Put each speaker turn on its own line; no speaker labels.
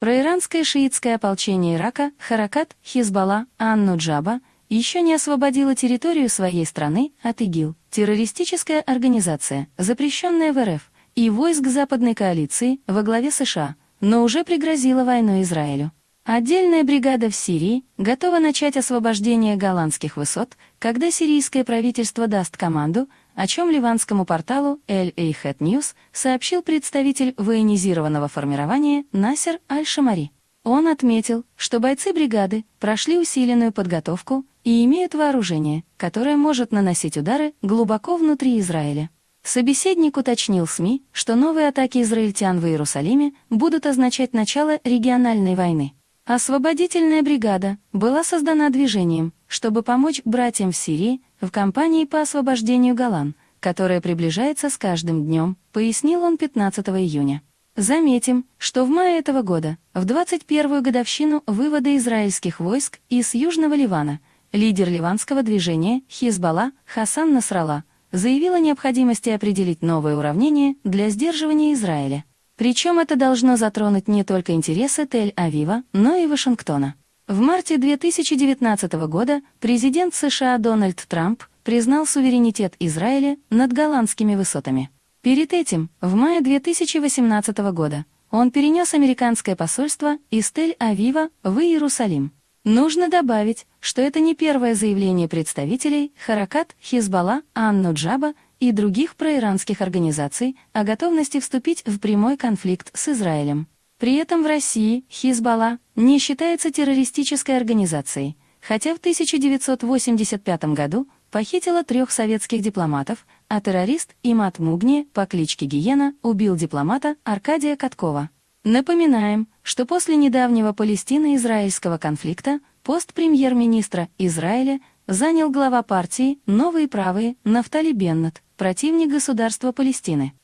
Проиранское шиитское ополчение Ирака, Харакат, Хизбалла, Анну-Джаба, еще не освободила территорию своей страны от ИГИЛ, террористическая организация, запрещенная в РФ, и войск западной коалиции во главе США, но уже пригрозила войной Израилю. Отдельная бригада в Сирии готова начать освобождение голландских высот, когда сирийское правительство даст команду, о чем ливанскому порталу Eihet News сообщил представитель военизированного формирования Насер Аль-Шамари. Он отметил, что бойцы бригады прошли усиленную подготовку и имеют вооружение, которое может наносить удары глубоко внутри Израиля. Собеседник уточнил СМИ, что новые атаки израильтян в Иерусалиме будут означать начало региональной войны. Освободительная бригада была создана движением, чтобы помочь братьям в Сирии в кампании по освобождению Голлан, которая приближается с каждым днем, пояснил он 15 июня. Заметим, что в мае этого года, в 21-ю годовщину вывода израильских войск из Южного Ливана, лидер ливанского движения Хизбалла Хасан Насралла заявил о необходимости определить новое уравнение для сдерживания Израиля. Причем это должно затронуть не только интересы Тель-Авива, но и Вашингтона. В марте 2019 года президент США Дональд Трамп признал суверенитет Израиля над голландскими высотами. Перед этим, в мае 2018 года, он перенес американское посольство из Тель-Авива в Иерусалим. Нужно добавить, что это не первое заявление представителей Харакат, Хизбалла, Анну-Джаба и других проиранских организаций о готовности вступить в прямой конфликт с Израилем. При этом в России Хизбалла не считается террористической организацией, хотя в 1985 году похитила трех советских дипломатов, а террорист Имат Мугни по кличке Гиена убил дипломата Аркадия Каткова. Напоминаем, что после недавнего Палестино-израильского конфликта пост премьер-министра Израиля занял глава партии «Новые правые» Нафтали Беннет, противник государства Палестины.